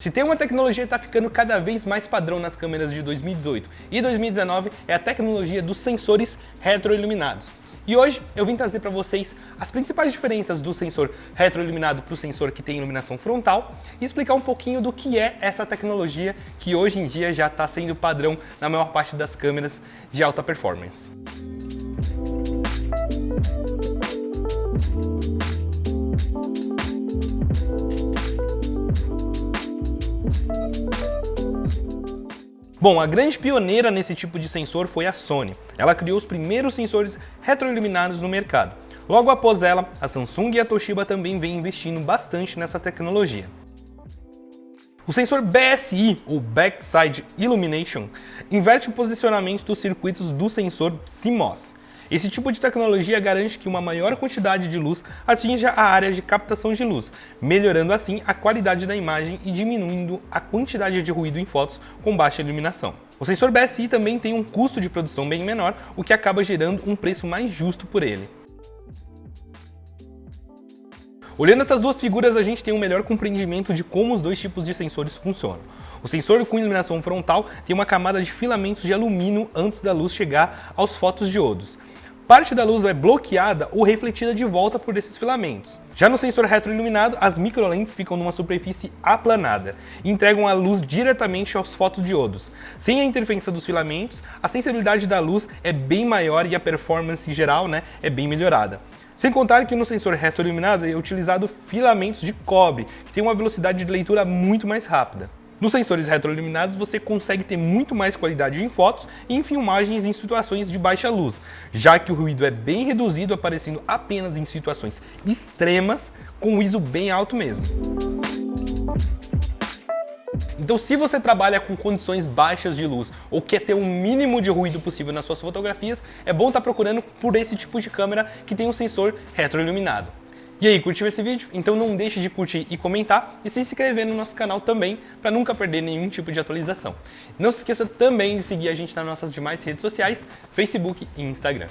Se tem uma tecnologia que está ficando cada vez mais padrão nas câmeras de 2018 e 2019 é a tecnologia dos sensores retroiluminados. E hoje eu vim trazer para vocês as principais diferenças do sensor retroiluminado para o sensor que tem iluminação frontal e explicar um pouquinho do que é essa tecnologia que hoje em dia já está sendo padrão na maior parte das câmeras de alta performance. Bom, a grande pioneira nesse tipo de sensor foi a Sony. Ela criou os primeiros sensores retroiluminados no mercado. Logo após ela, a Samsung e a Toshiba também vêm investindo bastante nessa tecnologia. O sensor BSI, ou Backside Illumination, inverte o posicionamento dos circuitos do sensor CMOS. Esse tipo de tecnologia garante que uma maior quantidade de luz atinja a área de captação de luz, melhorando assim a qualidade da imagem e diminuindo a quantidade de ruído em fotos com baixa iluminação. O sensor BSI também tem um custo de produção bem menor, o que acaba gerando um preço mais justo por ele. Olhando essas duas figuras, a gente tem um melhor compreendimento de como os dois tipos de sensores funcionam. O sensor com iluminação frontal tem uma camada de filamentos de alumínio antes da luz chegar aos fotodiodos. Parte da luz é bloqueada ou refletida de volta por esses filamentos. Já no sensor retroiluminado, as microlentes ficam numa superfície aplanada e entregam a luz diretamente aos fotodiodos. Sem a interferência dos filamentos, a sensibilidade da luz é bem maior e a performance geral né, é bem melhorada. Sem contar que no sensor retroiluminado é utilizado filamentos de cobre, que tem uma velocidade de leitura muito mais rápida. Nos sensores retroiluminados você consegue ter muito mais qualidade em fotos e em filmagens em situações de baixa luz, já que o ruído é bem reduzido, aparecendo apenas em situações extremas, com um ISO bem alto mesmo. Então se você trabalha com condições baixas de luz ou quer ter o mínimo de ruído possível nas suas fotografias, é bom estar procurando por esse tipo de câmera que tem um sensor retroiluminado. E aí, curtiu esse vídeo? Então não deixe de curtir e comentar e se inscrever no nosso canal também para nunca perder nenhum tipo de atualização. Não se esqueça também de seguir a gente nas nossas demais redes sociais, Facebook e Instagram.